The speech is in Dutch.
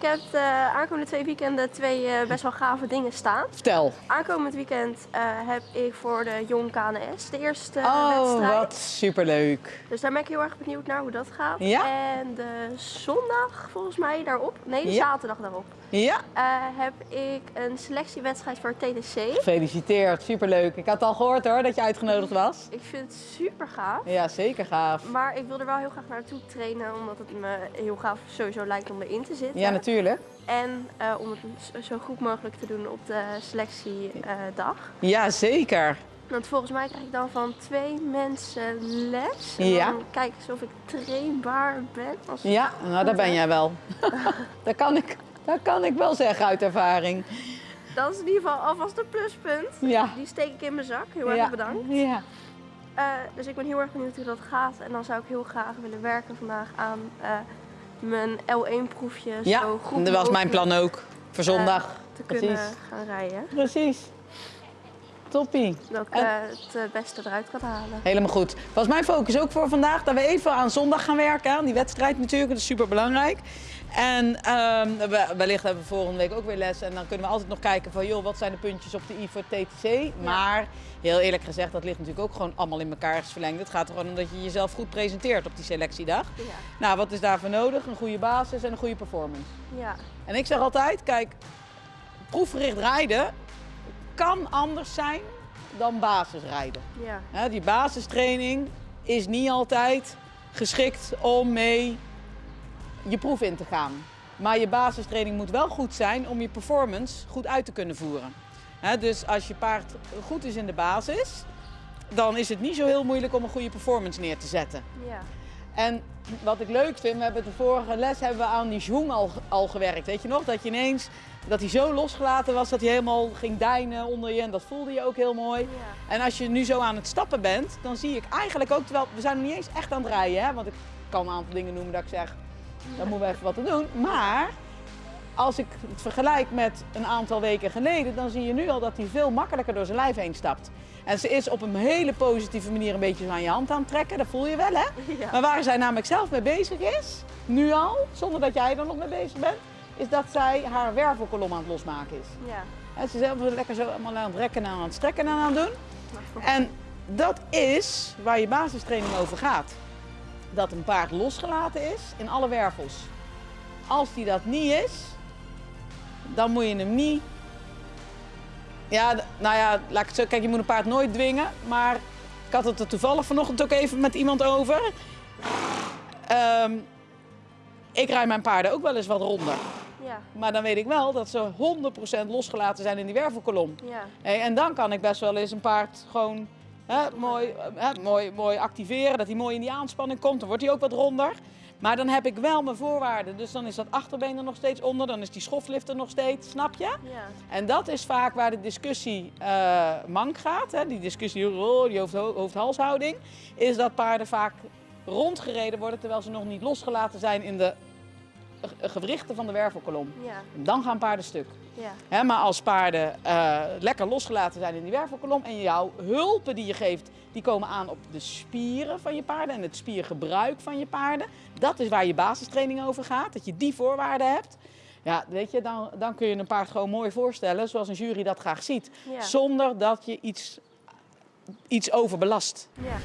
Ik heb de aankomende twee weekenden twee eh, best wel gave dingen staan. Vertel. Aankomend weekend eh, heb ik voor de Jong KNS de eerste Oh, wedstrijd. wat superleuk. Dus daar ben ik heel erg benieuwd naar hoe dat gaat. Ja? En de zondag volgens mij daarop, nee de Ja. zaterdag daarop, Ja, eh, heb ik een selectiewedstrijd voor TTC. gefeliciteerd. Superleuk. Ik had al gehoord hoor dat je uitgenodigd was. Ik vind het super gaaf. Ja, zeker gaaf. Maar ik wil er wel heel graag naartoe trainen, omdat het me heel gaaf sowieso lijkt om erin te zitten. Ja, natuurlijk. En eh, om het zo- goed mogelijk te doen op de selectiedag. Ja, zeker. Want volgens mij krijg ik dan van twee mensen les. En Ja. dan kijk eens of ik trainbaar ben. Als Ja, nou daar ben jij wel. dat, kan ik, dat kan ik wel zeggen uit ervaring. Dat is in ieder geval alvast een pluspunt. Ja. Die steek ik in mijn zak. Heel erg ja. bedankt. Ja. Eh, dus ik ben heel erg benieuwd hoe dat gaat. En dan zou ik heel graag willen werken vandaag aan eh, mijn L1-proefje. Ja, zo goed dat was mijn plan ook. Voor zondag. eh, te kunnen Precies. gaan rijden. Precies. Toppie. Dat ik En- eh, het eh, beste eruit kan halen. Helemaal goed. Was mijn focus ook voor vandaag dat we even aan zondag gaan werken. Aan die wedstrijd natuurlijk, dat is super belangrijk. En ehm, we- wellicht hebben we volgende week ook weer les. En dan kunnen we altijd nog kijken van, joh, wat zijn de puntjes op de I voor TTC? Maar heel eerlijk gezegd, dat ligt natuurlijk ook gewoon allemaal in elkaar verlengd. Het gaat er gewoon om dat je jezelf goed presenteert op die selectiedag. Ja. Nou, wat is daarvoor nodig? Een goede basis en een goede performance. Ja. En ik zeg altijd, kijk, proefgericht rijden kan anders zijn dan basisrijden. Ja. Die basistraining is niet altijd geschikt om mee je proef in te gaan. Maar je basistraining moet wel goed zijn om je performance goed uit te kunnen voeren. Dus als je paard goed is in de basis, dan is het niet zo heel moeilijk om een goede performance neer te zetten. Ja. En wat ik leuk vind, we hebben de vorige les hebben we aan die zoom al, al gewerkt. Weet je nog? Dat je ineens, dat hij zo losgelaten was dat hij helemaal ging deinen onder je. En dat voelde je ook heel mooi. Ja. En als je nu zo aan het stappen bent, dan zie ik eigenlijk ook, terwijl we zijn nog niet eens echt aan het rijden. Hè? Want ik kan een aantal dingen noemen dat ik zeg, dan moeten we even wat te doen. Maar als ik het vergelijk met een aantal weken geleden, dan zie je nu al dat hij veel makkelijker door zijn lijf heen stapt. En ze is op een hele positieve manier een beetje aan je hand aan het trekken, dat voel je wel hè. Ja. Maar waar zij namelijk zelf mee bezig is, nu al, zonder dat jij er nog mee bezig bent, is dat zij haar wervelkolom aan het losmaken is. Ja. En ze is zelf lekker zo allemaal aan het rekken en aan het strekken en aan het doen. En dat is waar je basistraining over gaat. Dat een paard losgelaten is in alle wervels. Als die dat niet is, dan moet je hem niet. Ja, nou ja, laat ik het zo. Kijk, je moet een paard nooit dwingen. Maar ik had het er toevallig vanochtend ook even met iemand over. Ehm, ik rij mijn paarden ook wel eens wat ronder. Ja. Maar dan weet ik wel dat ze 100% losgelaten zijn in die wervelkolom. Ja. Hey, en dan kan ik best wel eens een paard gewoon hè, mooi, hè, mooi, mooi activeren, dat hij mooi in die aanspanning komt. Dan wordt hij ook wat ronder. Maar dan heb ik wel mijn voorwaarden. Dus dan is dat achterbeen er nog steeds onder, dan is die schoflift er nog steeds, snap je? Ja. En dat is vaak waar de discussie eh mank gaat. Hè? Die discussie, oh, die hoofd, hoofd-halshouding. Is dat paarden vaak rondgereden worden terwijl ze nog niet losgelaten zijn in de gewrichten van de wervelkolom. Ja. Dan gaan paarden stuk. Ja. Hè, maar als paarden eh, lekker losgelaten zijn in die wervelkolom en jouw hulpen die je geeft, die komen aan op de spieren van je paarden en het spiergebruik van je paarden. Dat is waar je basistraining over gaat, dat je die voorwaarden hebt. Ja, weet je, dan, dan kun je een paard gewoon mooi voorstellen zoals een jury dat graag ziet. Ja. Zonder dat je iets, iets overbelast. Ja.